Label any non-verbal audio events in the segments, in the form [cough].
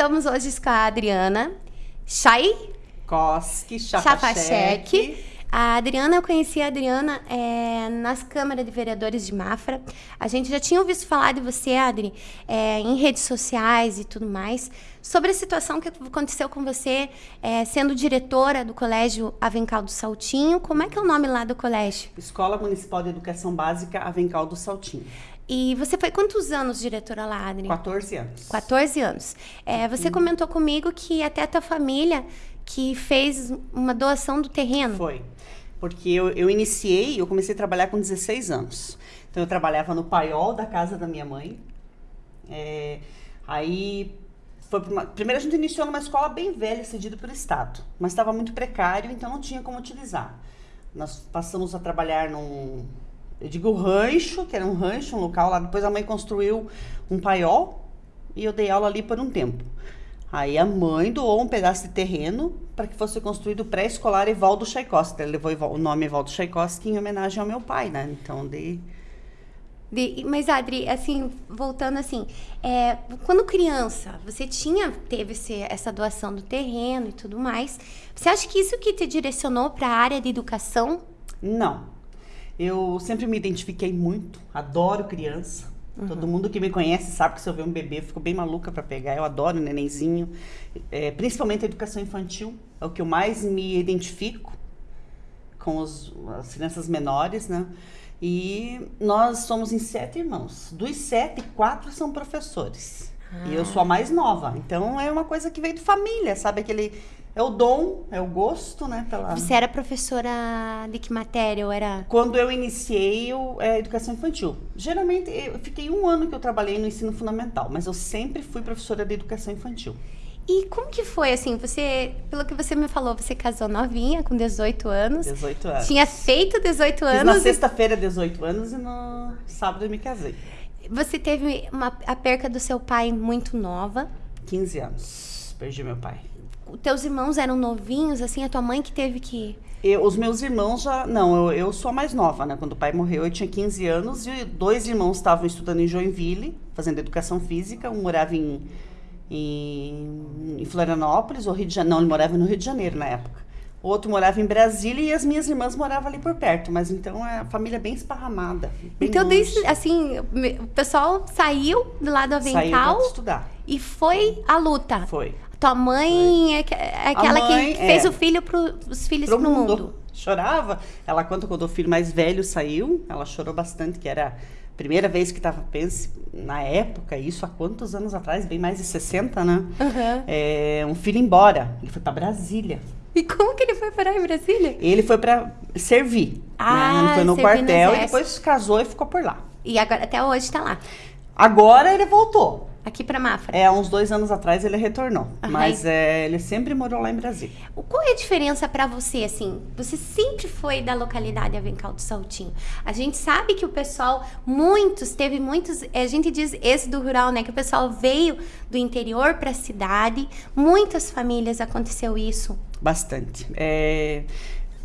estamos hoje com a Adriana Chay Koski, Chapachek. A Adriana, eu conheci a Adriana é, nas câmaras de vereadores de Mafra. A gente já tinha ouvido falar de você, Adri, é, em redes sociais e tudo mais, sobre a situação que aconteceu com você é, sendo diretora do Colégio Avencal do Saltinho. Como é que é o nome lá do colégio? Escola Municipal de Educação Básica Avencal do Saltinho. E você foi quantos anos diretora lá, Adri? 14 anos. 14 anos. É, você hum. comentou comigo que até a tua família que fez uma doação do terreno. Foi. Porque eu, eu iniciei, eu comecei a trabalhar com 16 anos. Então eu trabalhava no paiol da casa da minha mãe. É, aí foi uma, primeiro a gente iniciou numa escola bem velha, cedida pelo Estado, mas estava muito precário, então não tinha como utilizar. Nós passamos a trabalhar num, eu digo rancho, que era um rancho, um local lá. Depois a mãe construiu um paiol e eu dei aula ali por um tempo. Aí a mãe doou um pedaço de terreno para que fosse construído o pré-escolar Evaldo Tchaikovsky. Ele levou o nome Evaldo Tchaikovsky em homenagem ao meu pai, né? Então, de... de mas, Adri, assim, voltando assim, é, quando criança, você tinha, teve esse, essa doação do terreno e tudo mais. Você acha que isso que te direcionou para a área de educação? Não. Eu sempre me identifiquei muito, adoro criança Uhum. Todo mundo que me conhece sabe que se eu ver um bebê, eu fico bem maluca para pegar. Eu adoro nenenzinho. É, principalmente a educação infantil. É o que eu mais me identifico com os, as crianças menores, né? E nós somos em sete irmãos. Dos sete, quatro são professores. Ah. E eu sou a mais nova. Então é uma coisa que veio de família, sabe? Aquele é o dom, é o gosto, né? Pela... Você era professora de que matéria? Ou era... Quando eu iniciei eu, é, educação infantil. Geralmente, eu fiquei um ano que eu trabalhei no ensino fundamental, mas eu sempre fui professora de educação infantil. E como que foi, assim, você, pelo que você me falou, você casou novinha, com 18 anos. 18 anos. Tinha feito 18 anos. Fiz na sexta-feira 18 anos e no sábado eu me casei. Você teve uma, a perca do seu pai muito nova. 15 anos, perdi meu pai teus irmãos eram novinhos, assim, a tua mãe que teve que. Eu, os meus irmãos já. Não, eu, eu sou a mais nova, né? Quando o pai morreu, eu tinha 15 anos e dois irmãos estavam estudando em Joinville, fazendo educação física. Um morava em, em, em Florianópolis, ou Rio de Janeiro. Não, ele morava no Rio de Janeiro na época. O outro morava em Brasília e as minhas irmãs moravam ali por perto, mas então é a família bem esparramada. Bem então, desde, assim, o pessoal saiu do lado avental saiu estudar. e foi a luta. Foi. Tua mãe é, é aquela mãe, que fez é, o filho pro, os filhos pro, pro mundo. mundo. Chorava. Ela conta quando o filho mais velho saiu, ela chorou bastante, que era a primeira vez que estava, pense, na época, isso há quantos anos atrás? Bem mais de 60, né? Uhum. É, um filho embora. Ele foi para Brasília. E como que ele foi parar em Brasília? Ele foi para servir. Ah, né? Ele foi no quartel no e depois casou e ficou por lá. E agora até hoje está lá. Agora ele voltou. Aqui para Mafra? É, uns dois anos atrás ele retornou. Uhum. Mas é, ele sempre morou lá em Brasília. Qual é a diferença para você, assim? Você sempre foi da localidade Avencal do Saltinho. A gente sabe que o pessoal, muitos, teve muitos, a gente diz esse do rural, né? Que o pessoal veio do interior para a cidade. Muitas famílias aconteceu isso. Bastante. É,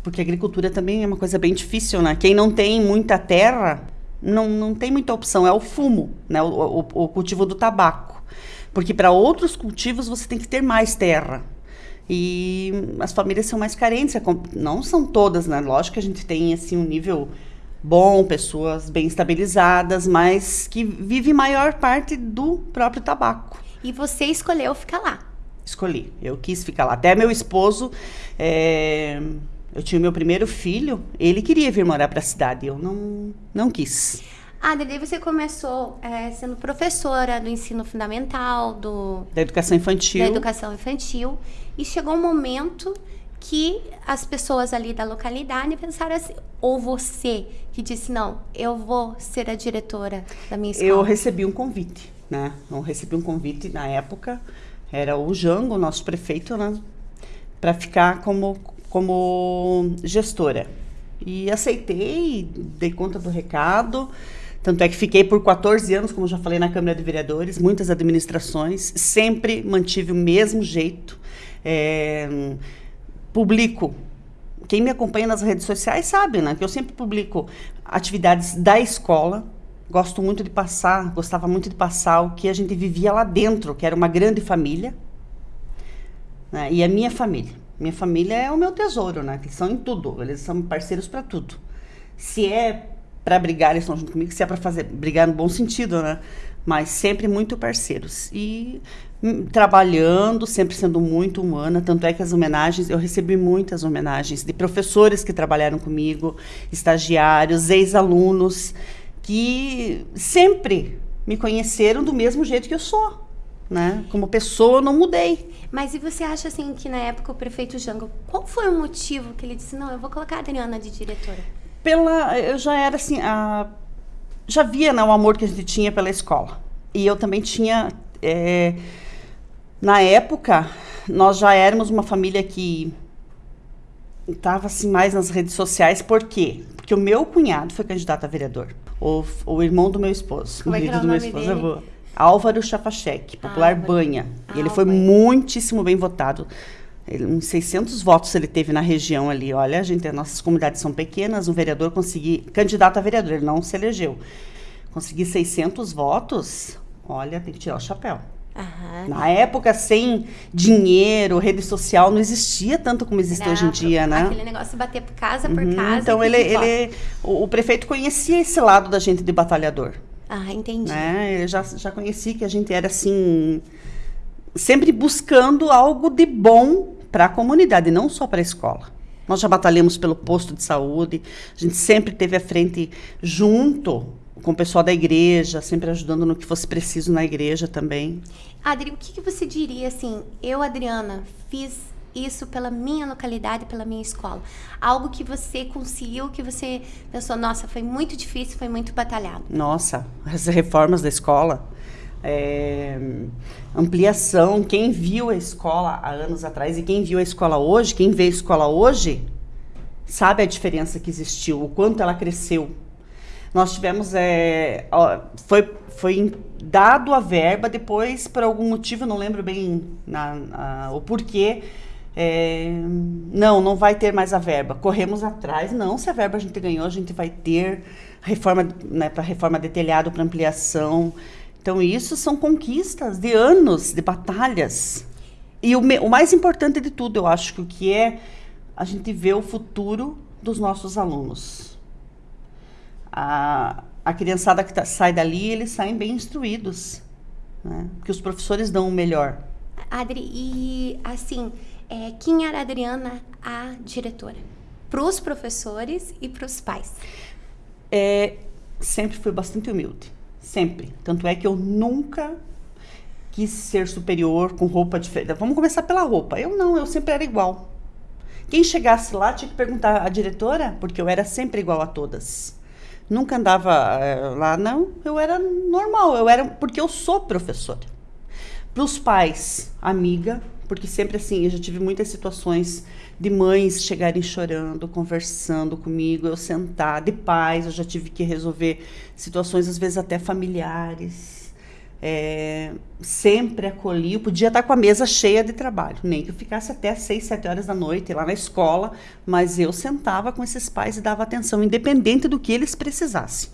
porque a agricultura também é uma coisa bem difícil, né? Quem não tem muita terra não, não tem muita opção, é o fumo, né? o, o, o cultivo do tabaco. Porque para outros cultivos você tem que ter mais terra. E as famílias são mais carentes, é não são todas, né? Lógico que a gente tem assim um nível bom, pessoas bem estabilizadas, mas que vive maior parte do próprio tabaco. E você escolheu ficar lá? Escolhi, eu quis ficar lá. Até meu esposo é eu tinha meu primeiro filho, ele queria vir morar para a cidade, eu não, não quis. Ah, daí você começou é, sendo professora do ensino fundamental, do... Da educação infantil. Da educação infantil. E chegou um momento que as pessoas ali da localidade pensaram assim, ou você que disse, não, eu vou ser a diretora da minha escola. Eu recebi um convite, né? Eu recebi um convite na época, era o Jango, nosso prefeito, né? Para ficar como como gestora. E aceitei, dei conta do recado. Tanto é que fiquei por 14 anos, como já falei, na Câmara de Vereadores, muitas administrações, sempre mantive o mesmo jeito. É, publico. Quem me acompanha nas redes sociais sabe, né? Que eu sempre publico atividades da escola. Gosto muito de passar, gostava muito de passar o que a gente vivia lá dentro, que era uma grande família, Né? E a minha família. Minha família é o meu tesouro, né? Eles são em tudo, eles são parceiros para tudo. Se é para brigar, eles estão junto comigo, se é para fazer brigar no bom sentido, né? Mas sempre muito parceiros. E hum, trabalhando, sempre sendo muito humana, tanto é que as homenagens, eu recebi muitas homenagens de professores que trabalharam comigo, estagiários, ex-alunos, que sempre me conheceram do mesmo jeito que eu sou. Né? Como pessoa, eu não mudei. Mas e você acha assim que na época o prefeito Jango, qual foi o motivo que ele disse, não, eu vou colocar a Adriana de diretora? Pela, eu já era assim, a, já via né, o amor que a gente tinha pela escola. E eu também tinha, é, na época, nós já éramos uma família que estava assim mais nas redes sociais, por quê? Porque o meu cunhado foi candidato a vereador, o, o irmão do meu esposo, Como o é que marido o do meu esposo, dele? eu vou. Álvaro Chapachek, popular Álvaro. Banha. E ele foi muitíssimo bem votado. Ele, uns 600 votos ele teve na região ali. Olha, gente, as nossas comunidades são pequenas, um vereador conseguir, candidato a vereador, ele não se elegeu. Conseguir 600 votos, olha, tem que tirar o chapéu. Aham. Na época, sem dinheiro, rede social, não existia tanto como existe Era hoje em dia, né? Aquele negócio de bater casa por Uhum, casa. então ele, ele o, o prefeito conhecia esse lado da gente de batalhador. Ah, entendi. né? Eu já já conheci que a gente era assim sempre buscando algo de bom para a comunidade, não só para a escola. Nós já batalhamos pelo posto de saúde, a gente sempre teve à frente junto com o pessoal da igreja, sempre ajudando no que fosse preciso na igreja também. Adri, o que, que você diria assim? Eu, Adriana, fiz isso pela minha localidade, pela minha escola. Algo que você conseguiu, que você pensou, nossa, foi muito difícil, foi muito batalhado. Nossa, as reformas da escola, é, ampliação. Quem viu a escola há anos atrás e quem viu a escola hoje, quem vê a escola hoje, sabe a diferença que existiu, o quanto ela cresceu. Nós tivemos, é, foi, foi dado a verba, depois, por algum motivo, não lembro bem na, na- o porquê, é, não, não vai ter mais a verba. Corremos atrás, não, se a verba a gente ganhou, a gente vai ter reforma, né, para reforma de telhado, para ampliação. Então, isso são conquistas de anos, de batalhas. E o, o mais importante de tudo, eu acho que o que é a gente ver o futuro dos nossos alunos. A, a criançada que tá- sai dali, eles saem bem instruídos. Né? Porque os professores dão o melhor. Adri, e assim, é, quem era a Adriana, a diretora? Para os professores e para os pais. É, sempre fui bastante humilde. Sempre. Tanto é que eu nunca quis ser superior com roupa diferente. Vamos começar pela roupa. Eu não, eu sempre era igual. Quem chegasse lá tinha que perguntar à diretora, porque eu era sempre igual a todas. Nunca andava eh, lá, não. Eu era normal, eu era porque eu sou professora. Para os pais, amiga, porque sempre assim, eu já tive muitas situações de mães chegarem chorando, conversando comigo, eu sentar, de pais, eu já tive que resolver situações, às vezes até familiares. É, sempre acolhi, eu podia estar com a mesa cheia de trabalho, nem que eu ficasse até às seis, sete horas da noite lá na escola, mas eu sentava com esses pais e dava atenção, independente do que eles precisassem.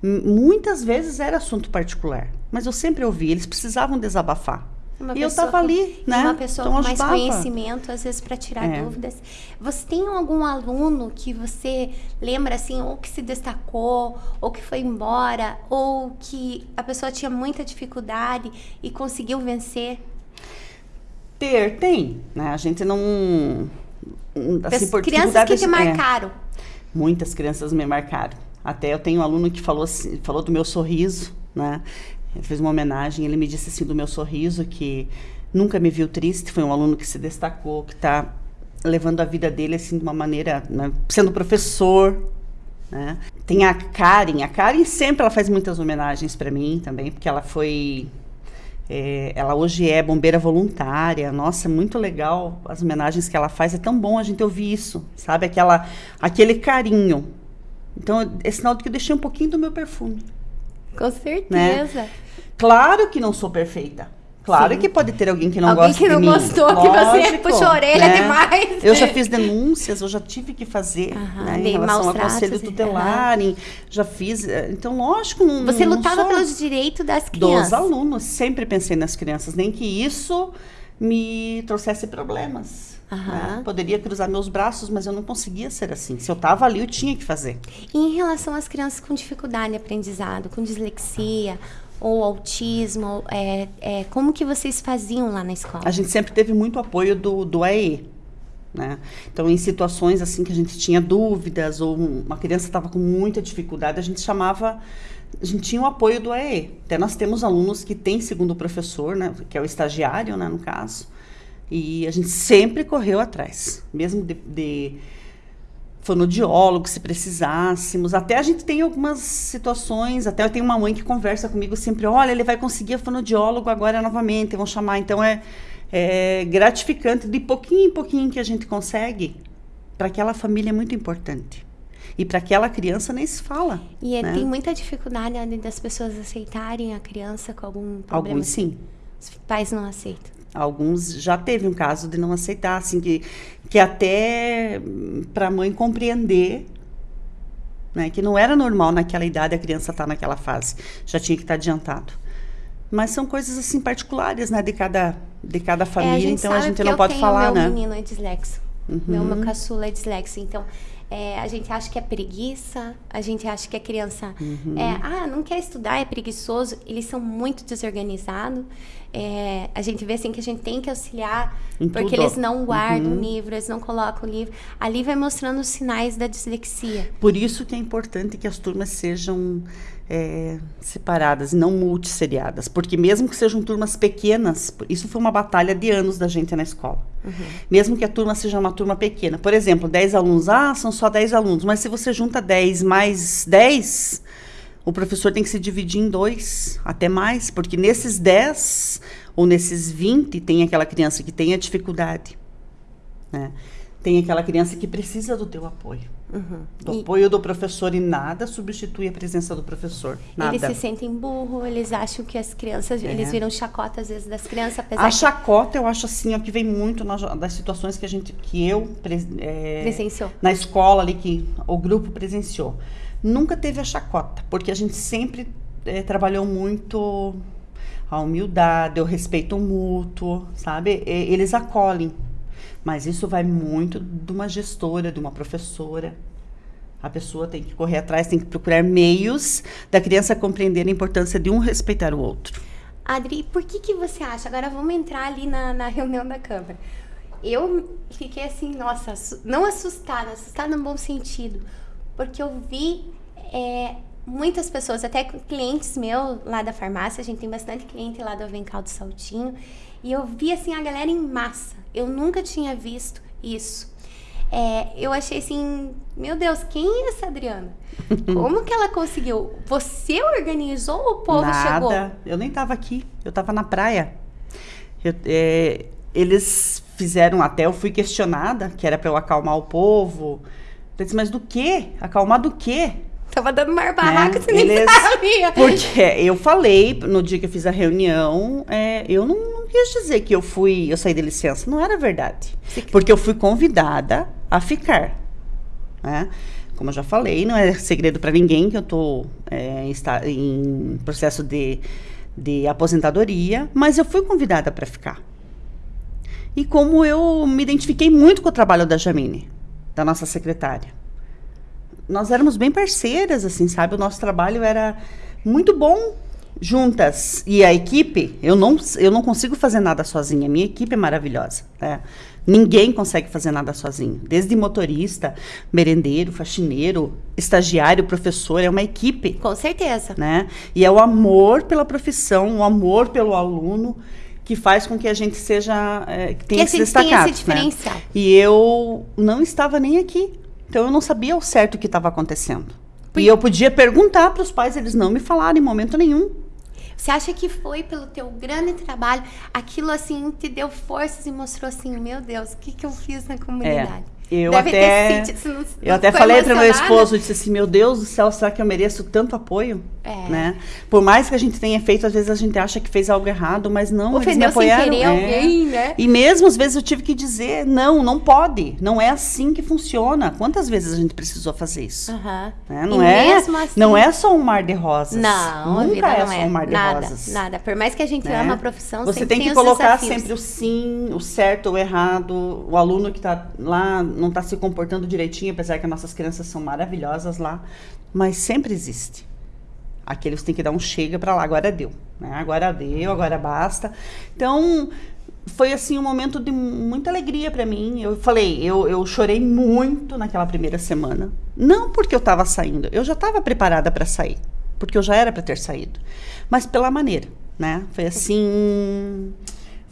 Muitas vezes era assunto particular, mas eu sempre ouvi, eles precisavam desabafar. Uma e eu pessoa estava com- ali, né? Uma pessoa Então, com mais ajudava. conhecimento, às vezes, para tirar É. dúvidas. Você tem algum aluno que você lembra, assim, ou que se destacou, ou que foi embora, ou que a pessoa tinha muita dificuldade e conseguiu vencer? Ter, tem, né? A gente não... Assim, por Crianças que te é, marcaram. Muitas crianças me marcaram. Até eu tenho um aluno que falou, assim, falou do meu sorriso, né? Ele fez uma homenagem, ele me disse assim do meu sorriso que nunca me viu triste, foi um aluno que se destacou, que está levando a vida dele assim de uma maneira, né? sendo professor, né? Tem a Karen, a Karen sempre ela faz muitas homenagens para mim também, porque ela foi é, ela hoje é bombeira voluntária. Nossa, é muito legal as homenagens que ela faz. É tão bom a gente ouvir isso, sabe? Aquela, aquele carinho. Então, é sinal de que eu deixei um pouquinho do meu perfume. Com certeza. Claro que não sou perfeita. Claro Sim. que pode ter alguém que não Alguém gosta que não de mim. gostou, que você puxou a orelha né? demais. Eu já fiz denúncias, eu já tive que fazer Aham, né, em relação ao conselho tutelar. em- Já fiz. eh, Então, lógico, não. Você não lutava pelos direitos das dos crianças. alunos. Sempre pensei nas crianças, nem que isso me trouxesse problemas. Aham. né? Poderia cruzar meus braços, mas eu não conseguia ser assim. Se eu estava ali, eu tinha que fazer. E em relação às crianças com dificuldade de aprendizado, com dislexia ou autismo, é, é, como que vocês faziam lá na escola? A gente sempre teve muito apoio do, do AE. Né? Então, em situações assim que a gente tinha dúvidas ou uma criança estava com muita dificuldade, a gente chamava, a gente tinha o apoio do AE. Até nós temos alunos que têm segundo professor, né, que é o estagiário, né, no caso, e a gente sempre correu atrás, mesmo de, de fonoaudiólogo, se precisássemos. Até a gente tem algumas situações, até eu tenho uma mãe que conversa comigo sempre, olha, ele vai conseguir a fonoaudiólogo agora novamente, vão chamar. Então é, é gratificante, de pouquinho em pouquinho que a gente consegue, para aquela família é muito importante. E para aquela criança nem se fala. E é, né? tem muita dificuldade né, das pessoas aceitarem a criança com algum problema. Alguns sim. Os pais não aceitam. Alguns já teve um caso de não aceitar, assim, que, que até para a mãe compreender né, que não era normal naquela idade a criança estar naquela fase, já tinha que estar adiantado. Mas são coisas assim particulares, né, de cada de cada família, É, a então a gente não pode falar, tenho né? Meu menino é dislexo. Meu, Uhum. meu caçula é dislexo. Então, é, a gente acha que é preguiça, a gente acha que a criança Uhum. é, ah, não quer estudar, é preguiçoso. Eles são muito desorganizados. É, a gente vê assim que a gente tem que auxiliar, Em porque tudo. eles não guardam Uhum. o livro, eles não colocam o livro. Ali vai mostrando os sinais da dislexia. Por isso que é importante que as turmas sejam é, separadas não multisseriadas. Porque mesmo que sejam turmas pequenas, isso foi uma batalha de anos da gente na escola. Mesmo que a turma seja uma turma pequena. Por exemplo, 10 alunos, ah, são só 10 alunos. Mas se você junta 10 mais 10, o professor tem que se dividir em dois, até mais. Porque nesses 10 ou nesses 20 tem aquela criança que tem a dificuldade. Né? Tem aquela criança que precisa do teu apoio. Do E- apoio do professor e nada substitui a presença do professor. Nada. Eles se sentem burro, eles acham que as crianças, eles viram chacota às vezes das crianças, apesar É. A que chacota, eu acho assim, ó, que vem muito nas, das situações que a gente, que eu é, presenciou. na escola ali que o grupo presenciou. Nunca teve a chacota, porque a gente sempre eh, trabalhou muito a humildade, o respeito mútuo, sabe? E- eles acolhem. Mas isso vai muito de uma gestora, de uma professora. A pessoa tem que correr atrás, tem que procurar meios da criança compreender a importância de um respeitar o outro. Adri, por que que você acha? Agora vamos entrar ali na, na reunião da Câmara. Eu fiquei assim, nossa, não assustada, assustada no bom sentido, porque eu vi é, muitas pessoas, até clientes meus lá da farmácia, a gente tem bastante cliente lá do Avencal do Saltinho, e eu vi assim a galera em massa. Eu nunca tinha visto isso. É, eu achei assim, meu Deus, quem é essa Adriana? [laughs] Como que ela conseguiu? Você organizou ou o povo Nada. chegou? Eu nem estava aqui. Eu estava na praia. Eu- é, eles fizeram até, eu fui questionada, que era para eu acalmar o povo. Eu disse, mas do quê? Acalmar do quê? Tava dando maior barraco, Né? você nem Eles- sabia. Porque eu falei no dia que eu fiz a reunião, é, eu não, não quis dizer que eu fui, eu saí de licença. Não era verdade. Porque eu fui convidada a ficar. Né? Como eu já falei, não é segredo para ninguém que eu estou em processo de, de aposentadoria, mas eu fui convidada para ficar. E como eu me identifiquei muito com o trabalho da Jamine, da nossa secretária nós éramos bem parceiras, assim, sabe? O nosso trabalho era muito bom juntas. E a equipe, eu não, eu não consigo fazer nada sozinha. A minha equipe é maravilhosa. né? Ninguém consegue fazer nada sozinho. Desde motorista, merendeiro, faxineiro, estagiário, professor, é uma equipe. Com certeza. Né? E é o amor pela profissão, o amor pelo aluno que faz com que a gente seja é, que tenha a se diferencial. Né? E eu não estava nem aqui. Então eu não sabia ao certo o que estava acontecendo. E eu podia perguntar para os pais, eles não me falaram em momento nenhum. Você acha que foi pelo teu grande trabalho, aquilo assim te deu forças e mostrou assim, meu Deus, o que, que eu fiz na comunidade? Eu Deve até, sentido, não- eu até falei para meu esposo, eu disse assim, meu Deus do céu, será que eu mereço tanto apoio? É. Né? Por mais que a gente tenha feito, às vezes a gente acha que fez algo errado, mas não, eles me Ofendeu sem apoiaram. querer é. alguém, né? E mesmo às vezes eu tive que dizer, não, não pode, não é assim que funciona. Quantas vezes a gente precisou fazer isso? Né? E Não, é, assim- não é só um mar de rosas. Não, Nunca é não só é um mar de nada, rosas. nada. Por mais que a gente né? ama a profissão, Você tem que os colocar desafios. sempre o sim, o certo, o errado. O aluno que está lá não está se comportando direitinho, apesar que as nossas crianças são maravilhosas lá, mas sempre existe. Aqueles têm que dar um chega para lá, agora deu, né? Agora deu, agora basta. Então, foi assim um momento de muita alegria para mim. Eu falei, eu, eu chorei muito naquela primeira semana. Não porque eu estava saindo, eu já estava preparada para sair, porque eu já era para ter saído, mas pela maneira, né? Foi assim,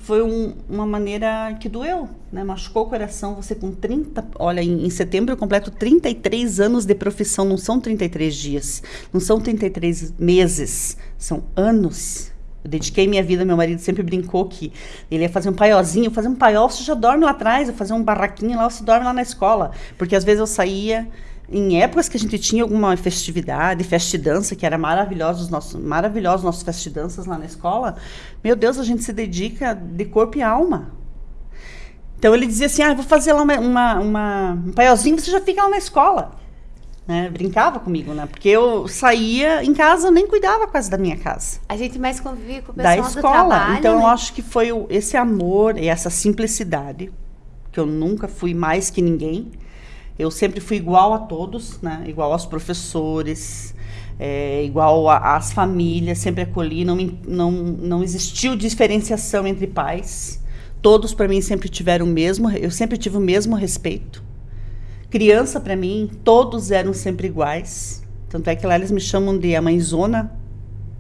foi um- uma maneira que doeu, né? Machucou o coração. Você com 30, olha, em, em setembro eu completo 33 anos de profissão, não são 33 dias, não são 33 meses, são anos. Eu dediquei minha vida, meu marido sempre brincou que ele ia fazer um paiózinho, fazer um paiol, você já dorme lá atrás, eu fazer um barraquinho lá, você dorme lá na escola. Porque às vezes eu saía em épocas que a gente tinha alguma festividade, festa e dança, que era maravilhoso, os nossos, maravilhosos nossos festa e danças lá na escola. Meu Deus, a gente se dedica de corpo e alma. Então ele dizia assim, ah, eu vou fazer lá uma, uma, uma- um paiózinho, você já fica lá na escola. Né? Brincava comigo, né? Porque eu saía em casa, eu nem cuidava quase da minha casa A gente mais convive com o da pessoal do escola. trabalho, então eu né? acho que foi esse amor e essa simplicidade que eu nunca fui mais que ninguém. Eu sempre fui igual a todos, né? Igual aos professores, é, igual às famílias, sempre acolhi. Não, não, não existiu diferenciação entre pais. Todos para mim sempre tiveram o mesmo. Eu sempre tive o mesmo respeito. Criança para mim, todos eram sempre iguais. Tanto é que lá eles me chamam de a mãezona,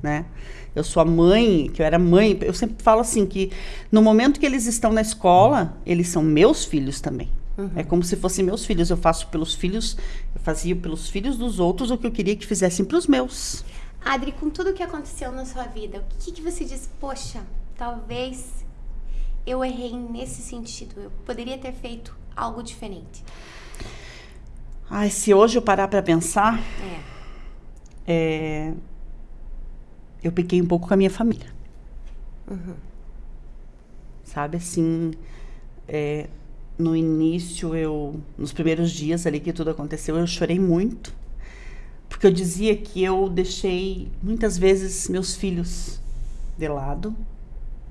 né? Eu sou a mãe, que eu era mãe. Eu sempre falo assim que no momento que eles estão na escola, eles são meus filhos também. É como se fossem meus filhos. Eu faço pelos filhos, eu fazia pelos filhos dos outros o que eu queria que fizessem para os meus. Adri, com tudo que aconteceu na sua vida, o que, que você diz? Poxa, talvez eu errei nesse sentido. Eu poderia ter feito algo diferente. Ai, se hoje eu parar para pensar, É. é, eu pequei um pouco com a minha família. Sabe assim, é, no início eu, nos primeiros dias ali que tudo aconteceu, eu chorei muito, porque eu dizia que eu deixei muitas vezes meus filhos de lado,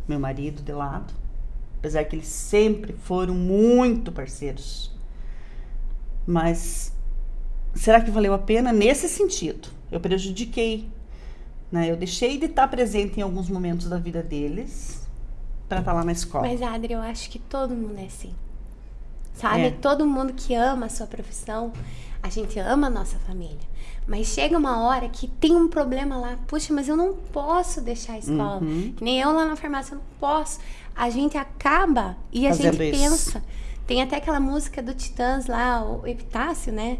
meu marido de lado, apesar que eles sempre foram muito parceiros. Mas será que valeu a pena nesse sentido? Eu prejudiquei, né? Eu deixei de estar presente em alguns momentos da vida deles para estar lá na escola. Mas, Adri, eu acho que todo mundo é assim. Sabe? É. Todo mundo que ama a sua profissão, a gente ama a nossa família. Mas chega uma hora que tem um problema lá. Puxa, mas eu não posso deixar a escola. Uhum. Que nem eu lá na farmácia, eu não posso. A gente acaba e a Fazendo gente isso. pensa. Tem até aquela música do Titãs lá, o Epitácio, né?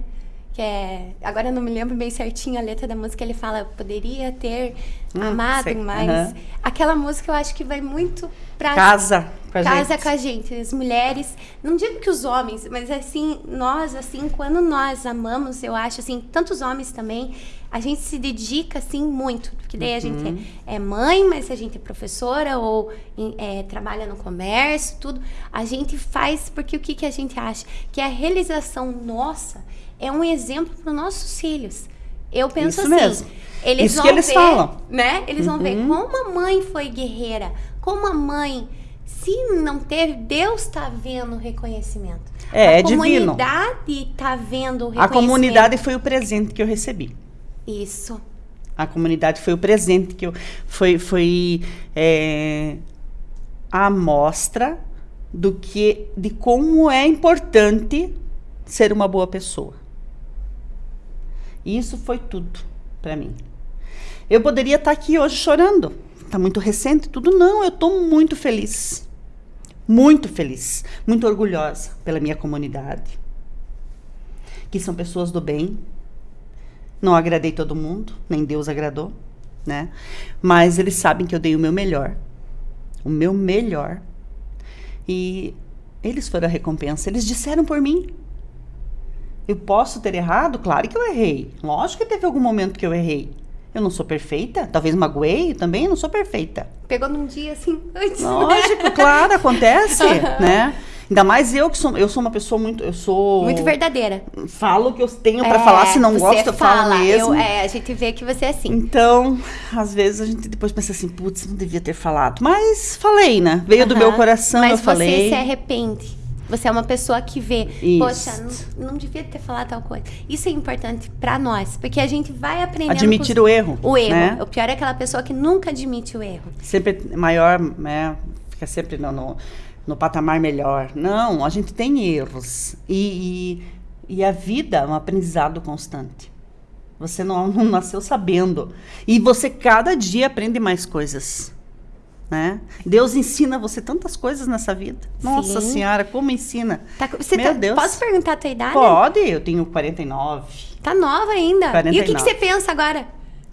Que é. Agora eu não me lembro bem certinho a letra da música. Ele fala, poderia ter Hum, amado sei. mais. Aham. Aquela música eu acho que vai muito pra Casa com a casa gente. com a gente, as mulheres, não digo que os homens, mas assim, nós, assim, quando nós amamos, eu acho, assim, tantos homens também, a gente se dedica, assim, muito, porque daí a Uhum. gente é, é mãe, mas a gente é professora ou é, trabalha no comércio, tudo, a gente faz, porque o que, que a gente acha? Que a realização nossa é um exemplo para os nossos filhos. Eu penso Isso assim, mesmo. eles Isso vão que eles ver, falam. né? Eles vão ver Uhum. como a mãe foi guerreira, como a mãe, se não teve, Deus está vendo o reconhecimento. É, a é divino. comunidade está vendo o A reconhecimento. comunidade foi o presente que eu recebi. Isso. A comunidade foi o presente que eu foi foi é, a amostra do que de como é importante ser uma boa pessoa. Isso foi tudo para mim. Eu poderia estar aqui hoje chorando. Tá muito recente, tudo não, eu estou muito feliz. Muito feliz, muito orgulhosa pela minha comunidade. Que são pessoas do bem, não agradei todo mundo, nem Deus agradou, né? Mas eles sabem que eu dei o meu melhor. O meu melhor. E eles foram a recompensa. Eles disseram por mim. Eu posso ter errado? Claro que eu errei. Lógico que teve algum momento que eu errei. Eu não sou perfeita. Talvez magoei também, eu não sou perfeita. Pegou num dia assim, [laughs] antes. Lógico, claro, acontece, né? Ainda mais eu que sou, eu sou uma pessoa muito, eu sou muito verdadeira. Falo o que eu tenho para é, falar, se não gosto, eu falo mesmo. Eu, é, a gente vê que você é assim. Então, às vezes a gente depois pensa assim, putz, não devia ter falado, mas falei, né? Veio uh -huh. do meu coração, mas eu falei. Mas você se arrepende. Você é uma pessoa que vê, Isso. poxa, não, não, devia ter falado tal coisa. Isso é importante para nós, porque a gente vai aprendendo. Admitir o erro. O erro. Né? O pior é aquela pessoa que nunca admite o erro. Sempre maior, né? Fica sempre no, no, no patamar melhor. Não, a gente tem erros. E, e, e a vida é um aprendizado constante. Você não, [laughs] não nasceu sabendo. E você cada dia aprende mais coisas. Né? Deus ensina você tantas coisas nessa vida. Sim. Nossa Senhora, como ensina. Tá, você Meu tá, Deus. Posso perguntar a tua idade? Pode, eu tenho 49. Tá nova ainda. 49. E o que, que você pensa agora?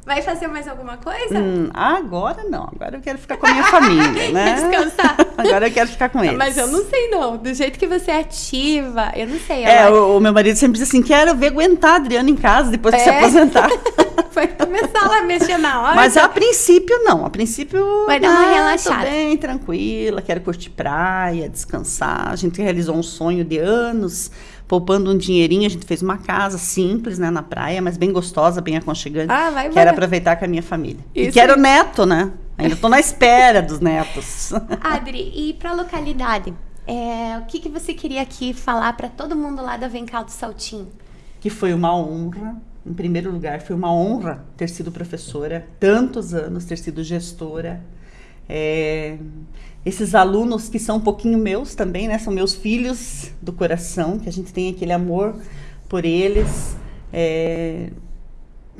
Vai fazer mais alguma coisa? Hum, agora não. Agora eu quero ficar com a minha família, [laughs] né? Descansar. [laughs] Agora eu quero ficar com eles. Mas eu não sei não. Do jeito que você é ativa, eu não sei. É, o, o, meu marido sempre diz assim, quero ver aguentar a Adriana em casa depois é. que se aposentar. [laughs] Vai começar lá a mexer na hora. Mas a princípio não. A princípio... Vai dar uma ah, relaxada. Tô bem, tranquila. Quero curtir praia, descansar. A gente realizou um sonho de anos poupando um dinheirinho, a gente fez uma casa simples, né, na praia, mas bem gostosa, bem aconchegante. Ah, vai, Quero aproveitar com a minha família. Isso e quero neto, né? Ainda estou na espera dos netos. [laughs] Adri, e para a localidade? É, o que, que você queria aqui falar para todo mundo lá da Vencal do Saltinho? Que foi uma honra, em primeiro lugar, foi uma honra ter sido professora, tantos anos, ter sido gestora. É, esses alunos que são um pouquinho meus também, né? São meus filhos do coração, que a gente tem aquele amor por eles. É,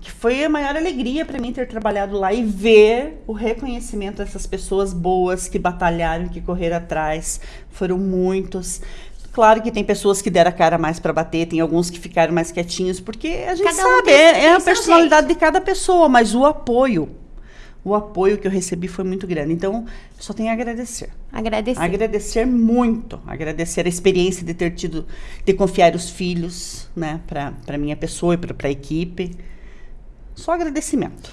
que foi a maior alegria para mim ter trabalhado lá e ver o reconhecimento dessas pessoas boas que batalharam, que correram atrás. Foram muitos. Claro que tem pessoas que deram a cara mais para bater, tem alguns que ficaram mais quietinhos, porque a gente cada sabe, um é, é a personalidade de cada pessoa, mas o apoio o apoio que eu recebi foi muito grande. Então, só tenho a agradecer. Agradecer. Agradecer muito. Agradecer a experiência de ter tido, de confiar os filhos, né, para minha pessoa e para a equipe. Só agradecimento.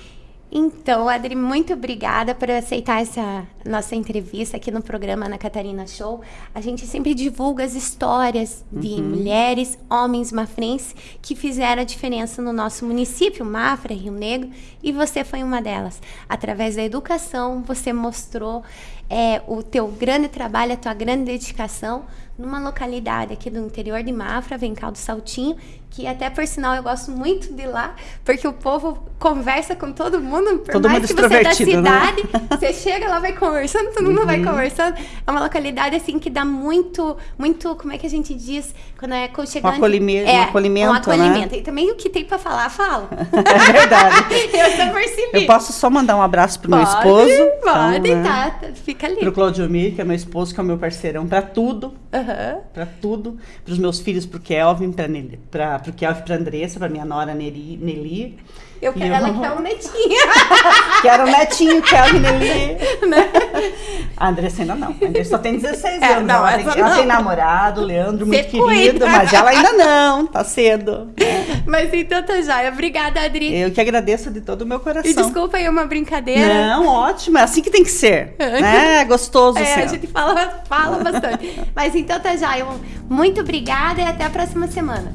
Então, Adri, muito obrigada por aceitar essa nossa entrevista aqui no programa Ana Catarina Show. A gente sempre divulga as histórias de uhum. mulheres, homens mafrenses que fizeram a diferença no nosso município, Mafra, Rio Negro, e você foi uma delas. Através da educação, você mostrou é, o teu grande trabalho, a tua grande dedicação numa localidade aqui do interior de Mafra, Vencal do Saltinho, que até por sinal eu gosto muito de lá, porque o povo conversa com todo mundo, por todo mais mundo que você é da né? cidade, né? [laughs] você chega lá, vai conversando, todo mundo uhum. vai conversando. É uma localidade assim que dá muito, muito, como é que a gente diz, quando é aconchegante? Um acolhimento, é, um acolhimento, um acolhimento. Né? E também o que tem para falar, fala. [laughs] É verdade. [laughs] eu só percebi. Eu posso só mandar um abraço pro pode, meu esposo. Pode, então, né? tá, fica ali. Pro Claudio Mir, que é meu esposo, que é o meu parceirão, para tudo. Uhum. Para tudo. Para os meus filhos, pro Kelvin, para pro Kelvin, pra Andressa, pra minha nora Neri, Nelly. Eu quero, ela quer um netinho. [laughs] quero um netinho, Kelvin Nelly. [laughs] Né? A Andressa ainda não. A Andressa só tem 16 é, anos. Não, ela, tem, ela tem namorado, Leandro, Você muito cuida. querido, mas ela ainda não, tá cedo. É. [laughs] Mas então tá joia. Obrigada, Adri. Eu que agradeço de todo o meu coração. E desculpa aí uma brincadeira. Não, ótimo. É assim que tem que ser. né? É gostoso é, ser. a gente fala, fala bastante. mas então tá joia. Muito obrigada e até a próxima semana.